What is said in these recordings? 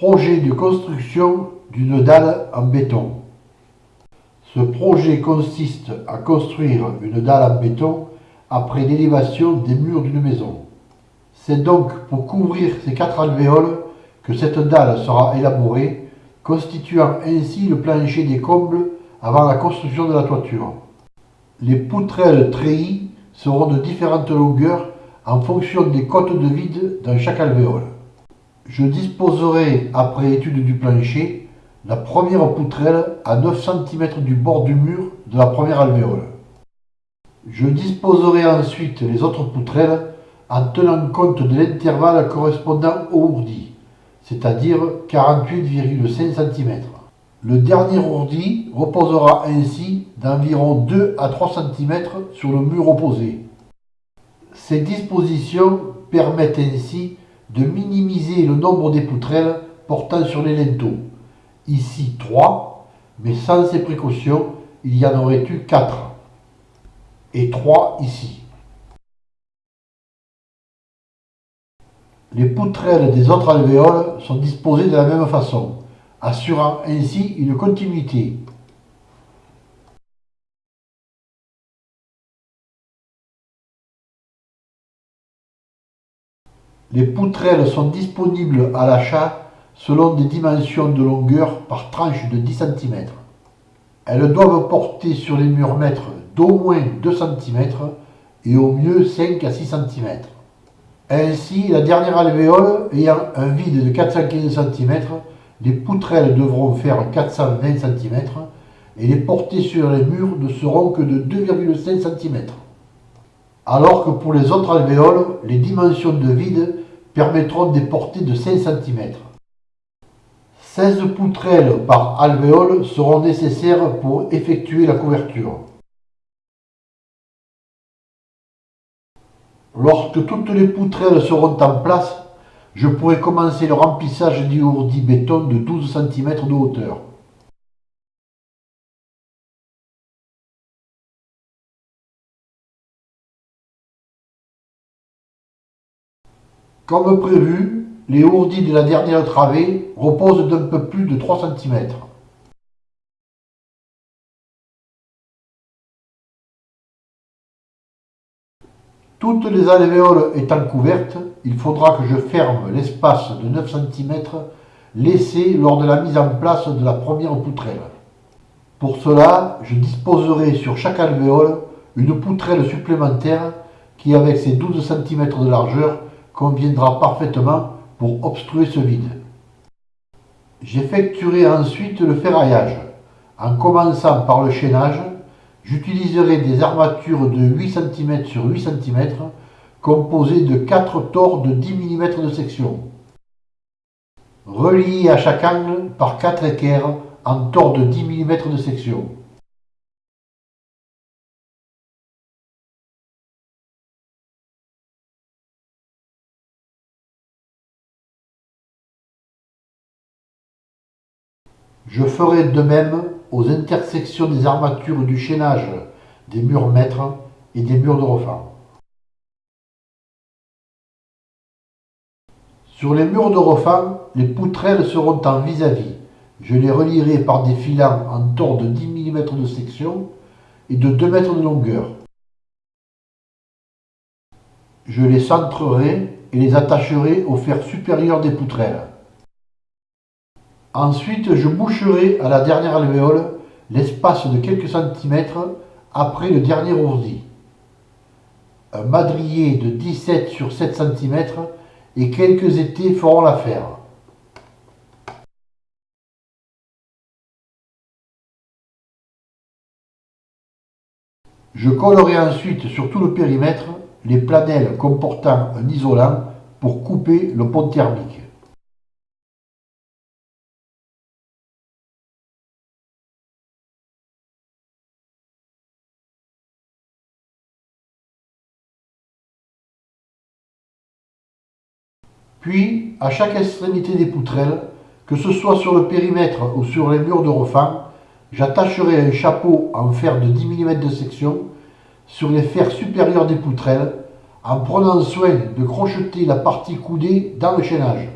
Projet de construction d'une dalle en béton. Ce projet consiste à construire une dalle en béton après l'élévation des murs d'une maison. C'est donc pour couvrir ces quatre alvéoles que cette dalle sera élaborée, constituant ainsi le plancher des combles avant la construction de la toiture. Les poutrelles treillis seront de différentes longueurs en fonction des côtes de vide dans chaque alvéole. Je disposerai, après étude du plancher, la première poutrelle à 9 cm du bord du mur de la première alvéole. Je disposerai ensuite les autres poutrelles en tenant compte de l'intervalle correspondant au ourdi, c'est-à-dire 48,5 cm. Le dernier ourdi reposera ainsi d'environ 2 à 3 cm sur le mur opposé. Ces dispositions permettent ainsi de minimiser le nombre des poutrelles portant sur les linteaux. Ici 3, mais sans ces précautions, il y en aurait eu 4. Et 3 ici. Les poutrelles des autres alvéoles sont disposées de la même façon, assurant ainsi une continuité. Les poutrelles sont disponibles à l'achat selon des dimensions de longueur par tranche de 10 cm. Elles doivent porter sur les murs mètres d'au moins 2 cm et au mieux 5 à 6 cm. Ainsi, la dernière alvéole ayant un vide de 415 cm, les poutrelles devront faire 420 cm et les portées sur les murs ne seront que de 2,5 cm alors que pour les autres alvéoles, les dimensions de vide permettront des portées de 5 cm. 16 poutrelles par alvéole seront nécessaires pour effectuer la couverture. Lorsque toutes les poutrelles seront en place, je pourrai commencer le remplissage du ourdi béton de 12 cm de hauteur. Comme prévu, les ourdis de la dernière travée reposent d'un peu plus de 3 cm. Toutes les alvéoles étant couvertes, il faudra que je ferme l'espace de 9 cm laissé lors de la mise en place de la première poutrelle. Pour cela, je disposerai sur chaque alvéole une poutrelle supplémentaire qui, avec ses 12 cm de largeur, conviendra parfaitement pour obstruer ce vide. J'effectuerai ensuite le ferraillage. En commençant par le chaînage, j'utiliserai des armatures de 8 cm sur 8 cm composées de 4 tors de 10 mm de section, reliés à chaque angle par 4 équerres en tors de 10 mm de section. Je ferai de même aux intersections des armatures du chaînage des murs mètres et des murs de refend. Sur les murs de refend, les poutrelles seront en vis-à-vis. Je les relierai par des filants en tord de 10 mm de section et de 2 mètres de longueur. Je les centrerai et les attacherai au fer supérieur des poutrelles. Ensuite, je boucherai à la dernière alvéole l'espace de quelques centimètres après le dernier ourdi. Un madrier de 17 sur 7 cm et quelques étés feront l'affaire. Je collerai ensuite sur tout le périmètre les planelles comportant un isolant pour couper le pont thermique. Puis, à chaque extrémité des poutrelles, que ce soit sur le périmètre ou sur les murs de refend, j'attacherai un chapeau en fer de 10 mm de section sur les fers supérieurs des poutrelles en prenant soin de crocheter la partie coudée dans le chaînage.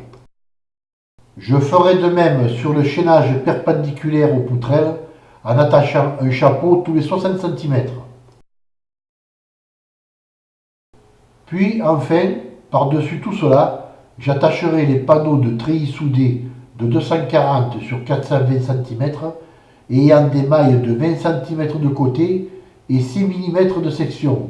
Je ferai de même sur le chaînage perpendiculaire aux poutrelles en attachant un chapeau tous les 60 cm. Puis enfin, par-dessus tout cela, j'attacherai les panneaux de treillis soudés de 240 sur 420 cm ayant des mailles de 20 cm de côté et 6 mm de section.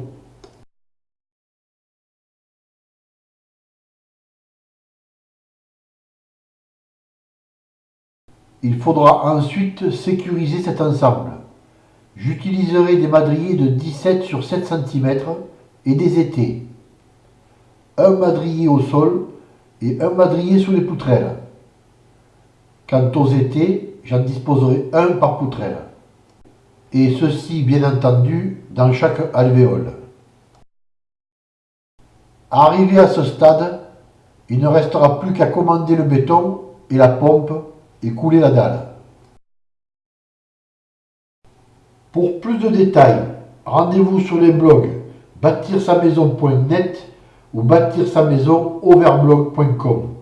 Il faudra ensuite sécuriser cet ensemble. J'utiliserai des madriers de 17 sur 7 cm et des étés. Un madrier au sol et un madrier sous les poutrelles. Quant aux étés, j'en disposerai un par poutrelle. Et ceci, bien entendu, dans chaque alvéole. Arrivé à ce stade, il ne restera plus qu'à commander le béton et la pompe et couler la dalle. Pour plus de détails, rendez-vous sur les blogs bâtir sa maison.net ou bâtir sa maison overblog.com.